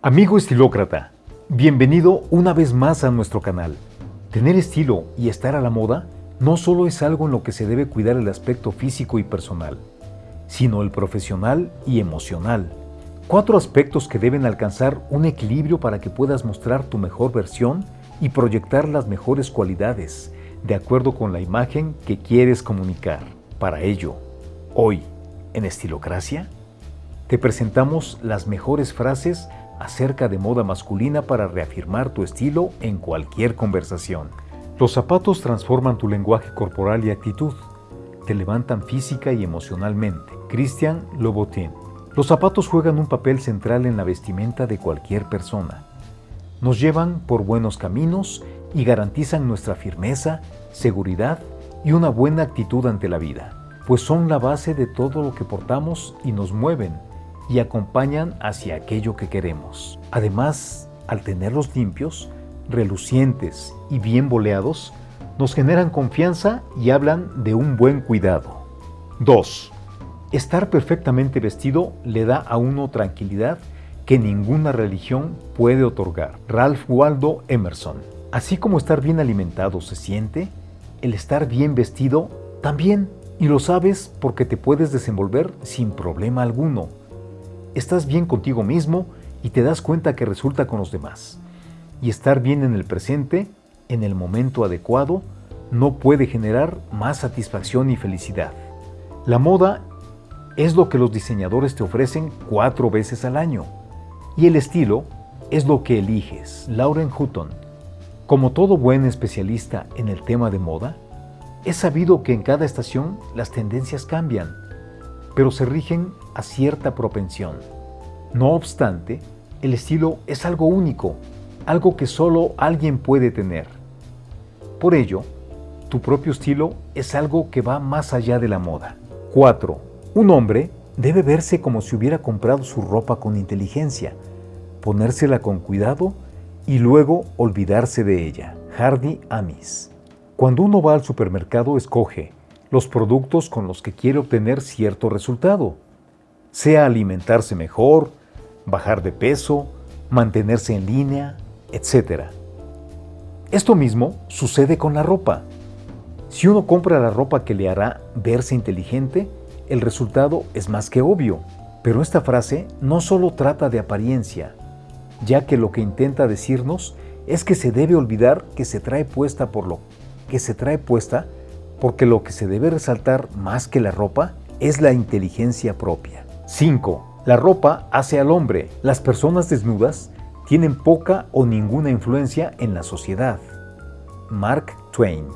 Amigo estilócrata, bienvenido una vez más a nuestro canal. Tener estilo y estar a la moda no solo es algo en lo que se debe cuidar el aspecto físico y personal, sino el profesional y emocional. Cuatro aspectos que deben alcanzar un equilibrio para que puedas mostrar tu mejor versión y proyectar las mejores cualidades, de acuerdo con la imagen que quieres comunicar. Para ello, hoy, en Estilocracia, te presentamos las mejores frases acerca de moda masculina para reafirmar tu estilo en cualquier conversación. Los zapatos transforman tu lenguaje corporal y actitud. Te levantan física y emocionalmente. Christian Lobotin. Los zapatos juegan un papel central en la vestimenta de cualquier persona. Nos llevan por buenos caminos y garantizan nuestra firmeza, seguridad y una buena actitud ante la vida, pues son la base de todo lo que portamos y nos mueven y acompañan hacia aquello que queremos. Además, al tenerlos limpios, relucientes y bien boleados, nos generan confianza y hablan de un buen cuidado. 2. Estar perfectamente vestido le da a uno tranquilidad que ninguna religión puede otorgar. Ralph Waldo Emerson. Así como estar bien alimentado se siente, el estar bien vestido también. Y lo sabes porque te puedes desenvolver sin problema alguno estás bien contigo mismo y te das cuenta que resulta con los demás. Y estar bien en el presente, en el momento adecuado, no puede generar más satisfacción y felicidad. La moda es lo que los diseñadores te ofrecen cuatro veces al año. Y el estilo es lo que eliges. Lauren Hutton. Como todo buen especialista en el tema de moda, es sabido que en cada estación las tendencias cambian pero se rigen a cierta propensión. No obstante, el estilo es algo único, algo que solo alguien puede tener. Por ello, tu propio estilo es algo que va más allá de la moda. 4. Un hombre debe verse como si hubiera comprado su ropa con inteligencia, ponérsela con cuidado y luego olvidarse de ella. Hardy Amis. Cuando uno va al supermercado escoge los productos con los que quiere obtener cierto resultado, sea alimentarse mejor, bajar de peso, mantenerse en línea, etc. Esto mismo sucede con la ropa. Si uno compra la ropa que le hará verse inteligente, el resultado es más que obvio. Pero esta frase no solo trata de apariencia, ya que lo que intenta decirnos es que se debe olvidar que se trae puesta por lo que se trae puesta porque lo que se debe resaltar más que la ropa es la inteligencia propia. 5. La ropa hace al hombre. Las personas desnudas tienen poca o ninguna influencia en la sociedad. Mark Twain.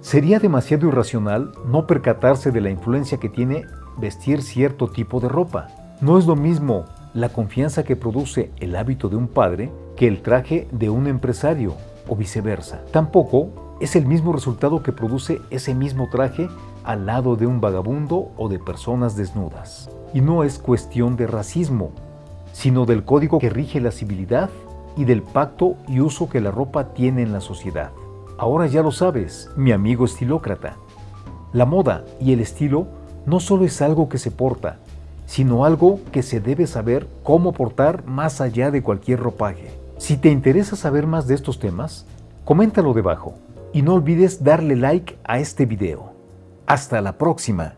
Sería demasiado irracional no percatarse de la influencia que tiene vestir cierto tipo de ropa. No es lo mismo la confianza que produce el hábito de un padre que el traje de un empresario o viceversa. Tampoco es el mismo resultado que produce ese mismo traje al lado de un vagabundo o de personas desnudas. Y no es cuestión de racismo, sino del código que rige la civilidad y del pacto y uso que la ropa tiene en la sociedad. Ahora ya lo sabes, mi amigo estilócrata. La moda y el estilo no solo es algo que se porta, sino algo que se debe saber cómo portar más allá de cualquier ropaje. Si te interesa saber más de estos temas, coméntalo debajo y no olvides darle like a este video. Hasta la próxima.